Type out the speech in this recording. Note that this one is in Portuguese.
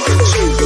Tchau.